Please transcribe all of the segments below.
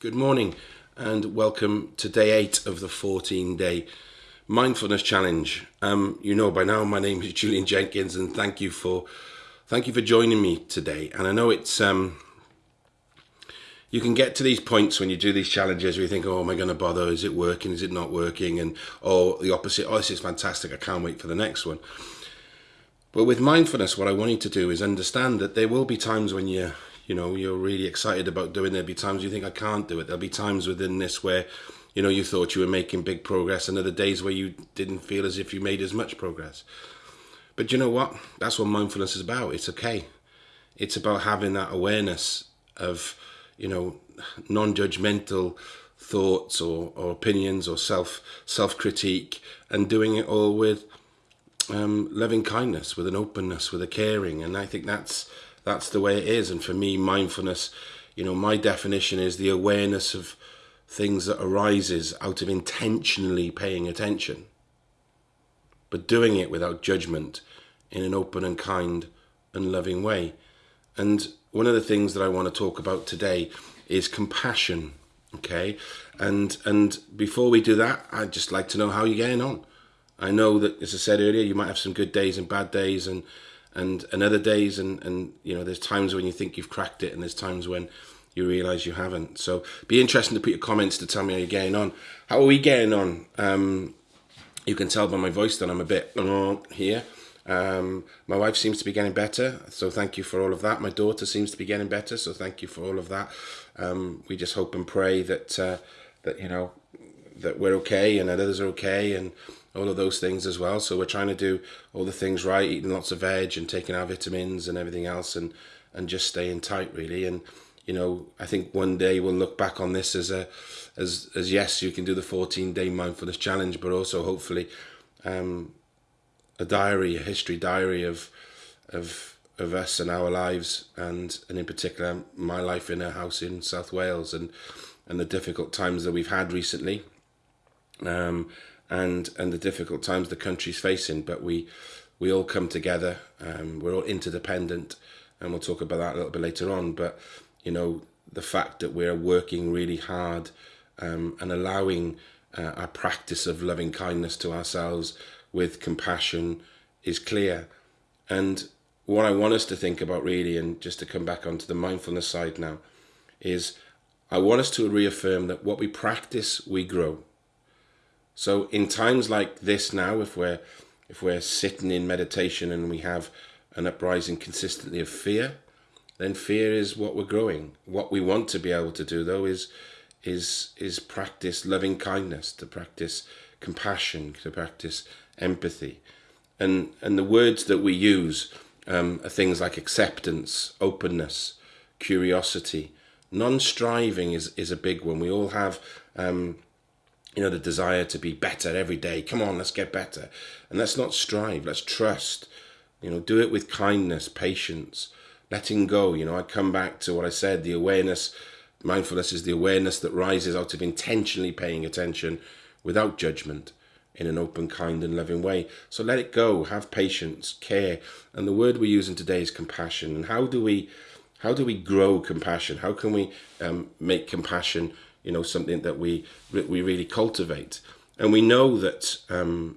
Good morning and welcome to day eight of the 14 day mindfulness challenge. Um, you know by now my name is Julian Jenkins and thank you for thank you for joining me today. And I know it's um, you can get to these points when you do these challenges where you think, oh, am I going to bother? Is it working? Is it not working? And or the opposite, oh, this is fantastic. I can't wait for the next one. But with mindfulness, what I want you to do is understand that there will be times when you, you know, you're really excited about doing. There'll be times you think I can't do it. There'll be times within this where, you know, you thought you were making big progress, and other days where you didn't feel as if you made as much progress. But you know what? That's what mindfulness is about. It's okay. It's about having that awareness of you know, non-judgmental thoughts or, or opinions or self self critique, and doing it all with um, loving kindness, with an openness, with a caring, and I think that's that's the way it is. And for me, mindfulness, you know, my definition is the awareness of things that arises out of intentionally paying attention, but doing it without judgment, in an open and kind and loving way. And one of the things that I want to talk about today is compassion. Okay, and and before we do that, I'd just like to know how you're getting on. I know that, as I said earlier, you might have some good days and bad days, and and and other days, and and you know, there's times when you think you've cracked it, and there's times when you realise you haven't. So, be interesting to put your comments to tell me how you're getting on. How are we getting on? Um, you can tell by my voice that I'm a bit here. Um, my wife seems to be getting better, so thank you for all of that. My daughter seems to be getting better, so thank you for all of that. Um, we just hope and pray that uh, that you know that we're okay and that others are okay and all of those things as well. So we're trying to do all the things right, eating lots of veg and taking our vitamins and everything else, and and just staying tight really. And you know, I think one day we'll look back on this as a as as yes, you can do the 14 day mindfulness challenge, but also hopefully um, a diary, a history diary of of of us and our lives, and and in particular my life in a house in South Wales, and and the difficult times that we've had recently, um, and and the difficult times the country's facing. But we we all come together. Um, we're all interdependent, and we'll talk about that a little bit later on. But you know the fact that we're working really hard um, and allowing uh, our practice of loving kindness to ourselves with compassion is clear. And what I want us to think about really, and just to come back onto the mindfulness side now, is I want us to reaffirm that what we practice, we grow. So in times like this now, if we're if we're sitting in meditation and we have an uprising consistently of fear, then fear is what we're growing. What we want to be able to do though is is is practice loving kindness, to practice compassion, to practice empathy. And, and the words that we use um, are things like acceptance, openness, curiosity. Non-striving is, is a big one. We all have, um, you know, the desire to be better every day. Come on, let's get better. And let's not strive, let's trust. You know, do it with kindness, patience, letting go. You know, I come back to what I said, the awareness, mindfulness is the awareness that rises out of intentionally paying attention without judgment in an open, kind, and loving way. So let it go. Have patience, care, and the word we're using today is compassion. And how do we, how do we grow compassion? How can we um, make compassion, you know, something that we we really cultivate? And we know that um,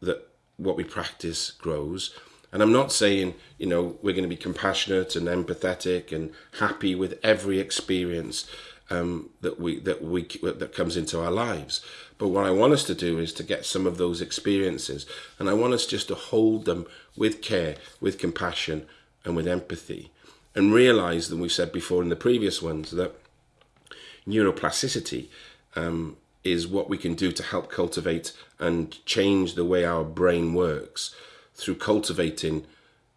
that what we practice grows. And I'm not saying, you know, we're going to be compassionate and empathetic and happy with every experience um, that we that we that comes into our lives. But what I want us to do is to get some of those experiences, and I want us just to hold them with care, with compassion, and with empathy, and realize that we've said before in the previous ones that neuroplasticity um, is what we can do to help cultivate and change the way our brain works through cultivating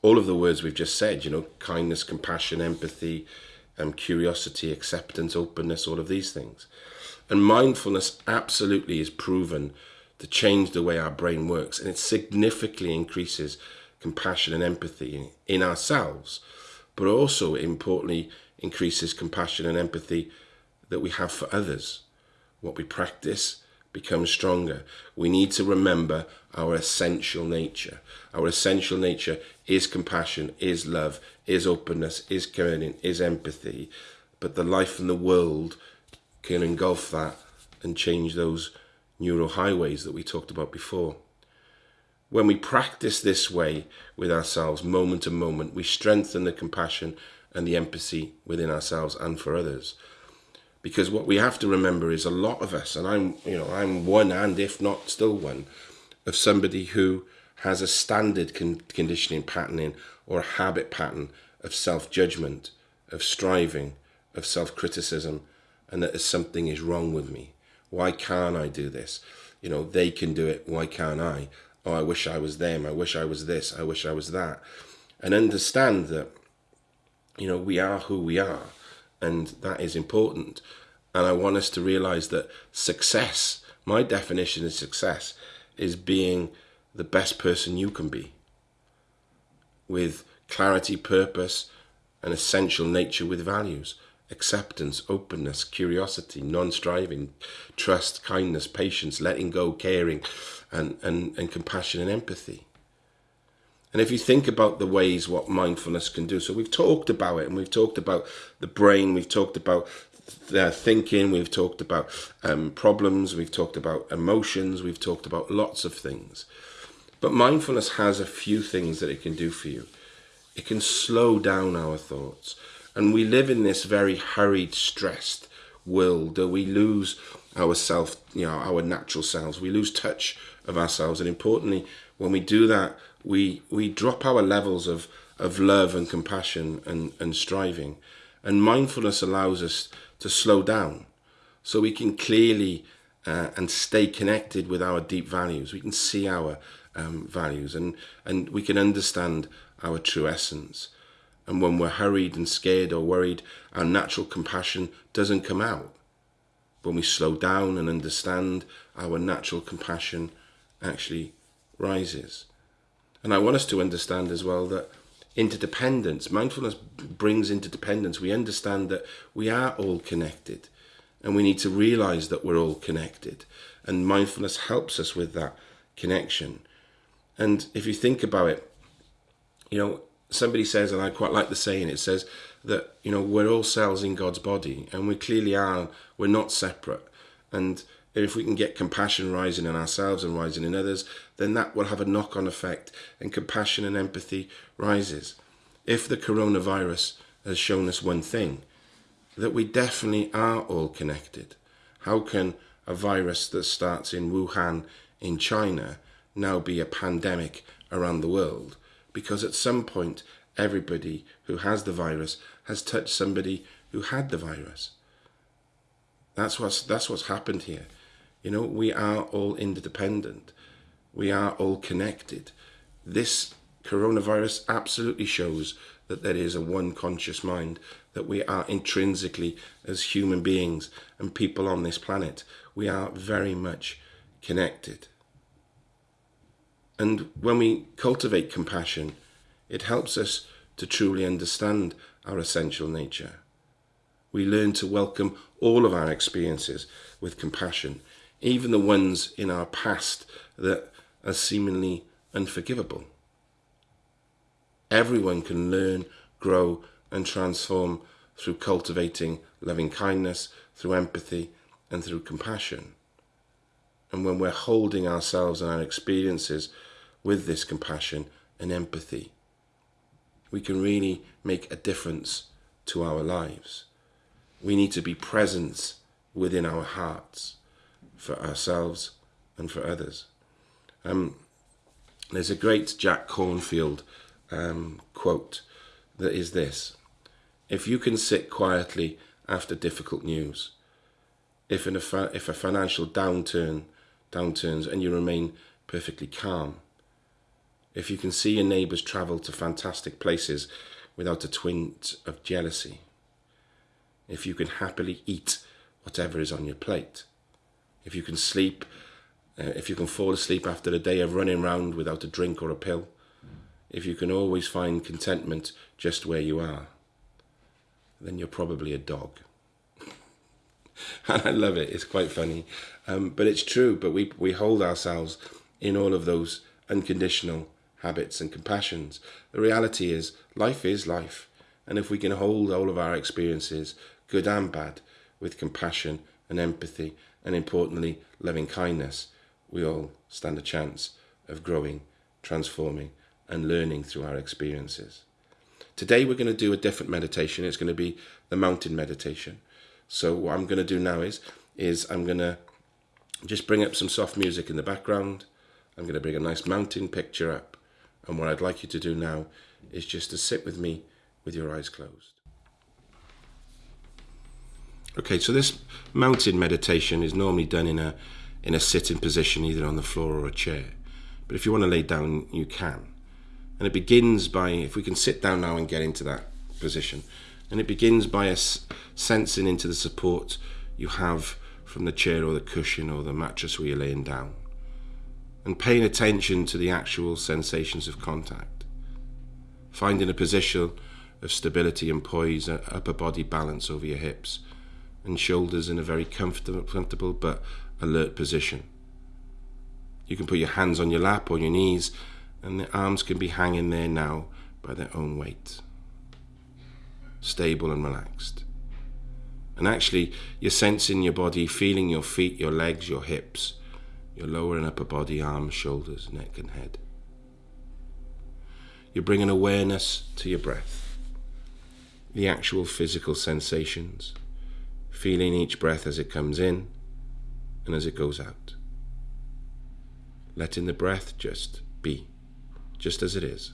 all of the words we've just said. You know, kindness, compassion, empathy um, curiosity, acceptance, openness, all of these things. And mindfulness absolutely is proven to change the way our brain works and it significantly increases compassion and empathy in ourselves, but also importantly increases compassion and empathy that we have for others. What we practice becomes stronger. We need to remember our essential nature. Our essential nature is compassion, is love, is openness, is caring, is empathy. But the life in the world can engulf that and change those neural highways that we talked about before. When we practice this way with ourselves, moment to moment, we strengthen the compassion and the empathy within ourselves and for others. Because what we have to remember is a lot of us, and I'm, you know, I'm one and if not still one, of somebody who has a standard con conditioning patterning or a habit pattern of self-judgment, of striving, of self-criticism, and that something is wrong with me. Why can't I do this? You know, they can do it. Why can't I? Oh, I wish I was them. I wish I was this. I wish I was that. And understand that, you know, we are who we are. And that is important. And I want us to realize that success, my definition of success, is being the best person you can be with clarity, purpose, and essential nature with values acceptance, openness, curiosity, non-striving, trust, kindness, patience, letting go, caring, and, and, and compassion and empathy. And if you think about the ways what mindfulness can do, so we've talked about it and we've talked about the brain, we've talked about the thinking, we've talked about um, problems, we've talked about emotions, we've talked about lots of things. But mindfulness has a few things that it can do for you. It can slow down our thoughts. And we live in this very hurried, stressed world that we lose our self, you know, our natural selves. We lose touch of ourselves. And importantly, when we do that, we, we drop our levels of, of love and compassion and, and striving. And mindfulness allows us to slow down so we can clearly uh, and stay connected with our deep values. We can see our um, values and, and we can understand our true essence. And when we're hurried and scared or worried, our natural compassion doesn't come out. When we slow down and understand, our natural compassion actually rises. And I want us to understand as well that interdependence, mindfulness brings interdependence. We understand that we are all connected and we need to realize that we're all connected. And mindfulness helps us with that connection. And if you think about it, you know, somebody says, and I quite like the saying, it says that, you know, we're all cells in God's body and we clearly are, we're not separate. And if we can get compassion rising in ourselves and rising in others, then that will have a knock-on effect and compassion and empathy rises. If the coronavirus has shown us one thing, that we definitely are all connected. How can a virus that starts in Wuhan in China now be a pandemic around the world? because at some point everybody who has the virus has touched somebody who had the virus. That's what's that's what's happened here. You know, we are all interdependent. We are all connected. This coronavirus absolutely shows that there is a one conscious mind, that we are intrinsically, as human beings and people on this planet, we are very much connected. And when we cultivate compassion, it helps us to truly understand our essential nature. We learn to welcome all of our experiences with compassion, even the ones in our past that are seemingly unforgivable. Everyone can learn, grow and transform through cultivating loving kindness, through empathy and through compassion. And when we're holding ourselves and our experiences with this compassion and empathy, we can really make a difference to our lives. We need to be present within our hearts for ourselves and for others. Um, there's a great Jack Kornfield um, quote that is this If you can sit quietly after difficult news, if, in a, if a financial downturn downturns and you remain perfectly calm, if you can see your neighbours travel to fantastic places without a twinge of jealousy, if you can happily eat whatever is on your plate, if you can sleep, uh, if you can fall asleep after a day of running round without a drink or a pill, if you can always find contentment just where you are, then you're probably a dog. and I love it. It's quite funny, um, but it's true. But we we hold ourselves in all of those unconditional habits and compassions. The reality is life is life. And if we can hold all of our experiences, good and bad, with compassion and empathy, and importantly, loving kindness, we all stand a chance of growing, transforming, and learning through our experiences. Today, we're going to do a different meditation. It's going to be the mountain meditation. So, what I'm going to do now is, is I'm going to just bring up some soft music in the background. I'm going to bring a nice mountain picture up. And what I'd like you to do now is just to sit with me with your eyes closed. Okay, so this mountain meditation is normally done in a in a sitting position, either on the floor or a chair. But if you want to lay down, you can. And it begins by, if we can sit down now and get into that position, and it begins by us sensing into the support you have from the chair or the cushion or the mattress where you're laying down, and paying attention to the actual sensations of contact. Finding a position of stability and poise, upper body balance over your hips, and shoulders in a very comfortable, comfortable but alert position. You can put your hands on your lap or your knees, and the arms can be hanging there now by their own weight. Stable and relaxed. And actually, you're sensing your body, feeling your feet, your legs, your hips, your lower and upper body, arms, shoulders, neck, and head. You're bringing awareness to your breath, the actual physical sensations, feeling each breath as it comes in and as it goes out. Letting the breath just be, just as it is,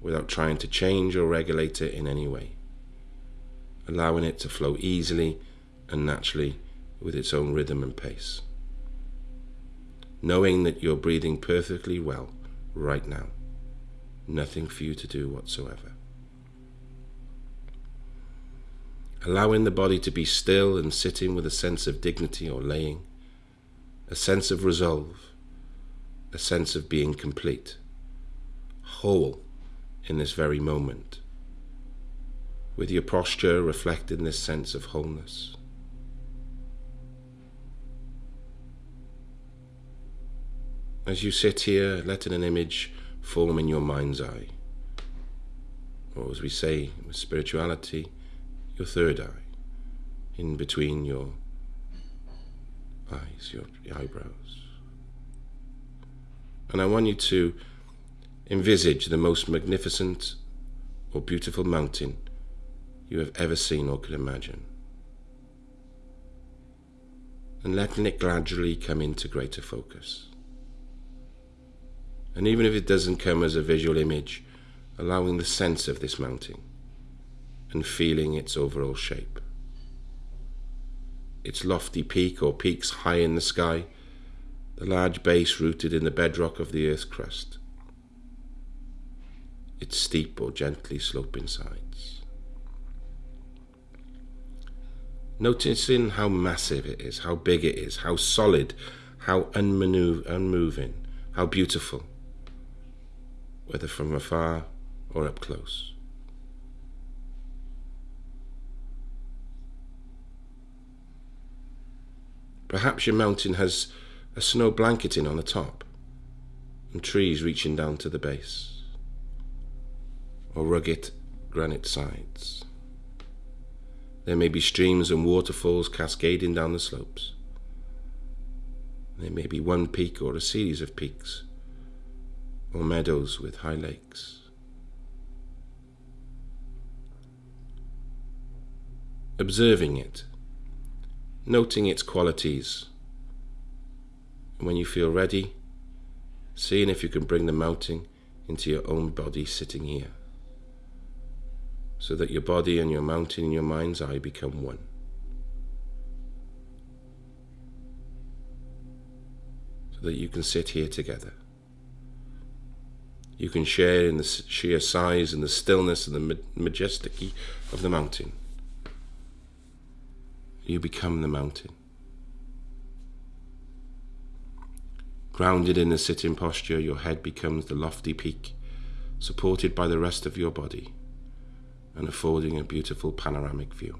without trying to change or regulate it in any way. Allowing it to flow easily and naturally with its own rhythm and pace. Knowing that you're breathing perfectly well right now. Nothing for you to do whatsoever. Allowing the body to be still and sitting with a sense of dignity or laying, a sense of resolve, a sense of being complete, whole in this very moment, with your posture reflecting this sense of wholeness. As you sit here, letting an image form in your mind's eye, or as we say with spirituality, your third eye, in between your eyes, your, eyebrows. And I want you to envisage the most magnificent or beautiful mountain you have ever seen or could imagine. And letting it gradually come into greater focus. And even if it doesn't come as a visual image, allowing the sense of this mountain and feeling its overall shape. Its lofty peak or peaks high in the sky, the large base rooted in the bedrock of the Earth's crust, its steep or gently sloping sides. Noticing how massive it is, how big it is, how solid, how unmoving, how beautiful, whether from afar or up close. Perhaps your mountain has a snow blanketing on the top and trees reaching down to the base, or rugged granite sides. There may be streams and waterfalls cascading down the slopes. There may be one peak or a series of peaks, or meadows with high lakes. Observing it noting its qualities. When you feel ready, seeing if you can bring the mountain into your own body sitting here, so that your body and your mountain in your mind's eye become one. So that you can sit here together. You can share in the sheer size and the stillness and the majesty of the mountain you become the mountain. Grounded in the sitting posture, your head becomes the lofty peak, supported by the rest of your body and affording a beautiful panoramic view.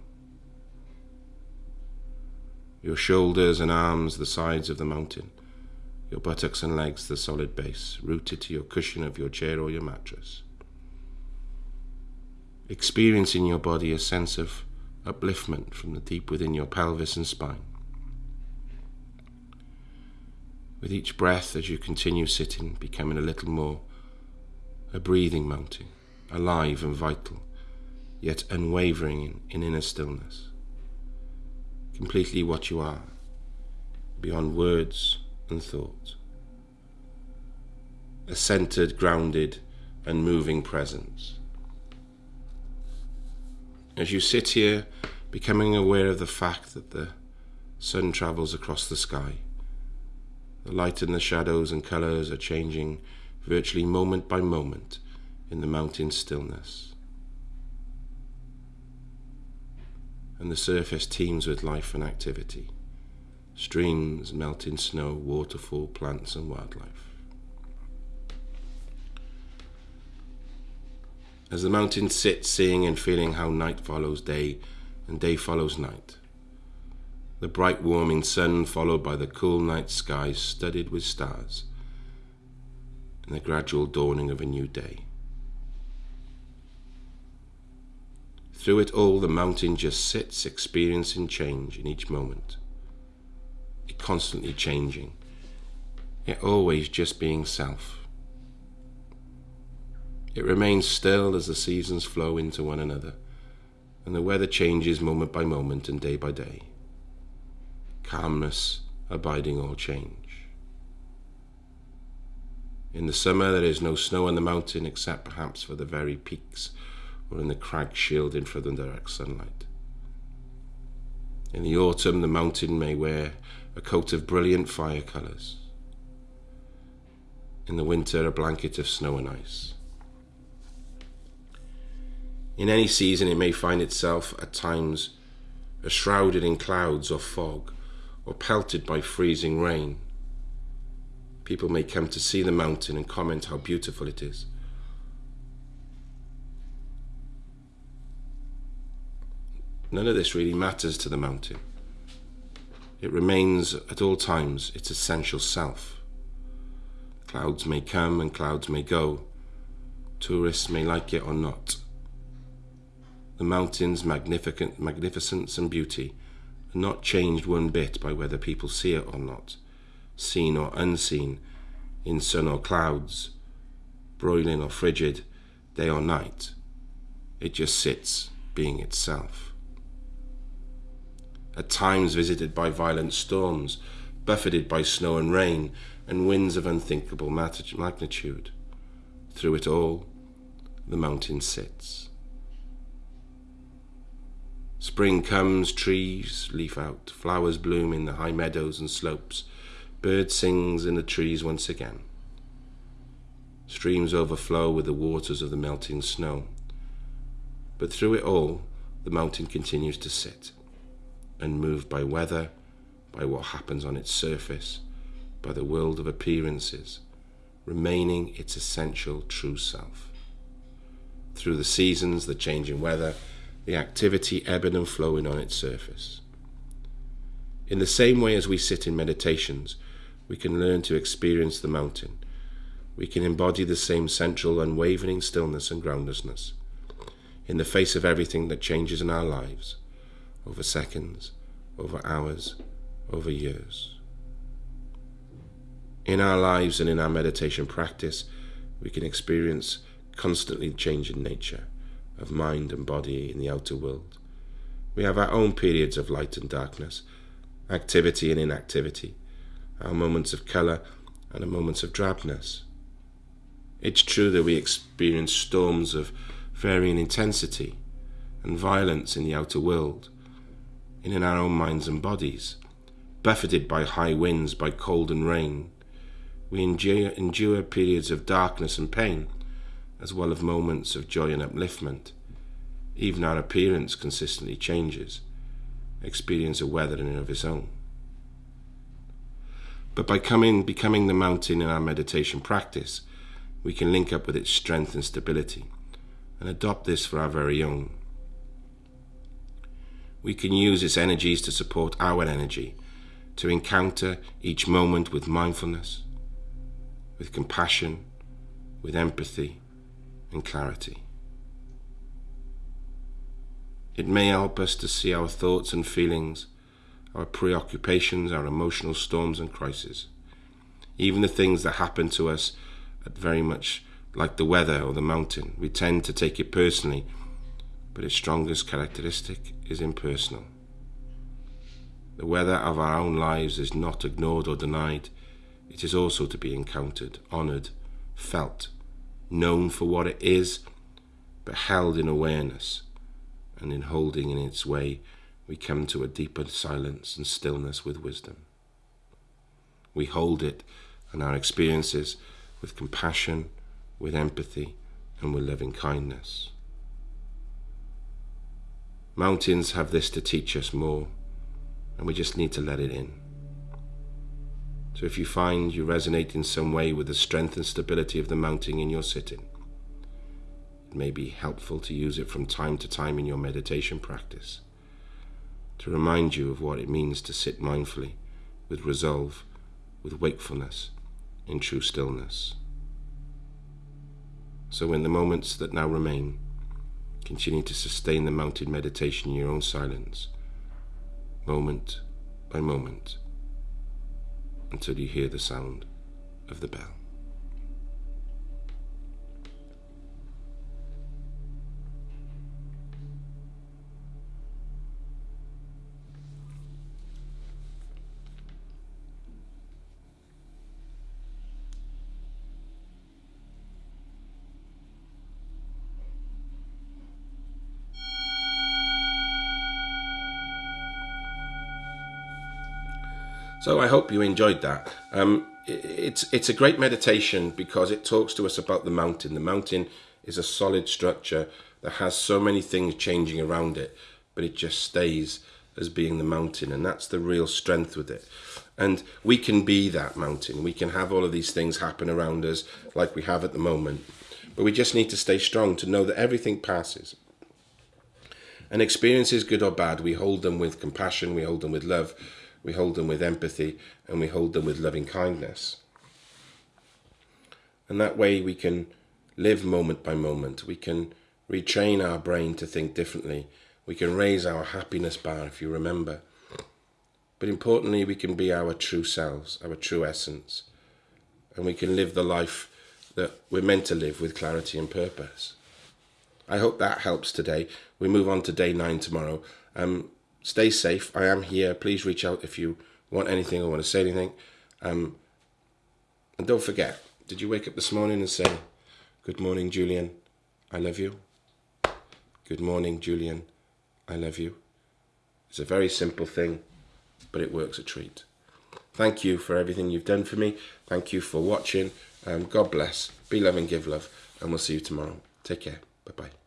Your shoulders and arms, the sides of the mountain, your buttocks and legs, the solid base, rooted to your cushion of your chair or your mattress. Experiencing your body a sense of upliftment from the deep within your pelvis and spine. With each breath as you continue sitting, becoming a little more a breathing mountain, alive and vital, yet unwavering in, in inner stillness. Completely what you are, beyond words and thought. A centered, grounded, and moving presence. As you sit here, becoming aware of the fact that the sun travels across the sky, the light and the shadows and colours are changing virtually moment by moment in the mountain stillness. And the surface teems with life and activity streams, melting snow, waterfall, plants, and wildlife. As the mountain sits, seeing and feeling how night follows day and day follows night, the bright warming sun followed by the cool night sky studded with stars and the gradual dawning of a new day. Through it all, the mountain just sits, experiencing change in each moment. It constantly changing, yet always just being self. It remains still as the seasons flow into one another, and the weather changes moment by moment and day by day. Calmness abiding all change. In the summer, there is no snow on the mountain except perhaps for the very peaks or in the crags shielding from the direct sunlight. In the autumn, the mountain may wear a coat of brilliant fire colours. In the winter, a blanket of snow and ice. In any season, it may find itself at times shrouded in clouds or fog, or pelted by freezing rain. People may come to see the mountain and comment how beautiful it is. None of this really matters to the mountain. It remains at all times its essential self. Clouds may come and clouds may go. Tourists may like it or not. The mountain's magnificent magnificence and beauty are not changed one bit by whether people see it or not seen or unseen, in sun or clouds, broiling or frigid, day or night. It just sits, being itself. At times visited by violent storms, buffeted by snow and rain, and winds of unthinkable magnitude. Through it all, the mountain sits. Spring comes, trees leaf out, flowers bloom in the high meadows and slopes, Bird sings in the trees once again. Streams overflow with the waters of the melting snow. But through it all, the mountain continues to sit, unmoved by weather, by what happens on its surface, by the world of appearances, remaining its essential true self. Through the seasons, the changing weather, the activity ebbing and flowing on its surface. In the same way as we sit in meditations, we can learn to experience the mountain. We can embody the same central, unwavering stillness and groundlessness in the face of everything that changes in our lives over seconds, over hours, over years. In our lives and in our meditation practice, we can experience constantly changing nature of mind and body in the outer world. We have our own periods of light and darkness, activity and inactivity our moments of colour and our moments of drabness. It's true that we experience storms of varying intensity and violence in the outer world, and in our own minds and bodies, buffeted by high winds, by cold and rain. We endure, endure periods of darkness and pain, as well as moments of joy and upliftment. Even our appearance consistently changes, experience a weather in and of its own. But by coming, becoming the mountain in our meditation practice, we can link up with its strength and stability and adopt this for our very own. We can use its energies to support our energy, to encounter each moment with mindfulness, with compassion, with empathy and clarity. It may help us to see our thoughts and feelings, our preoccupations, our emotional storms and crises, even the things that happen to us at very much like the weather or the mountain. We tend to take it personally, but its strongest characteristic is impersonal. The weather of our own lives is not ignored or denied. It is also to be encountered, honoured, felt, known for what it is, but held in awareness. And in holding in its way, we come to a deeper silence and stillness with wisdom. We hold it and our experiences with compassion, with empathy, and with loving kindness. Mountains have this to teach us more and we just need to let it in. So if you find you resonate in some way with the strength and stability of the mountain in your sitting, it may be helpful to use it from time to time in your meditation practice to remind you of what it means to sit mindfully, with resolve, with wakefulness, in true stillness. So in the moments that now remain, continue to sustain the mountain meditation in your own silence moment by moment until you hear the sound of the bell. So I hope you enjoyed that. Um, it's it's a great meditation because it talks to us about the mountain. The mountain is a solid structure that has so many things changing around it, but it just stays as being the mountain, and that's the real strength with it. And we can be that mountain. We can have all of these things happen around us like we have at the moment, but we just need to stay strong to know that everything passes. And experiences, good or bad, we hold them with compassion, we hold them with love, we hold them with empathy, and we hold them with loving kindness. And that way we can live moment by moment. We can retrain our brain to think differently. We can raise our happiness bar, if you remember. But importantly, we can be our true selves, our true essence. And we can live the life that we're meant to live with clarity and purpose. I hope that helps today. We move on to day nine tomorrow. Um, stay safe. I am here. Please reach out if you want anything or want to say anything. Um, and don't forget, did you wake up this morning and say, Good morning, Julian, I love you? Good morning, Julian, I love you. It's a very simple thing, but it works a treat. Thank you for everything you've done for me. Thank you for watching. Um, God bless. Be love and give love. And we'll see you tomorrow. Take care. Bye bye.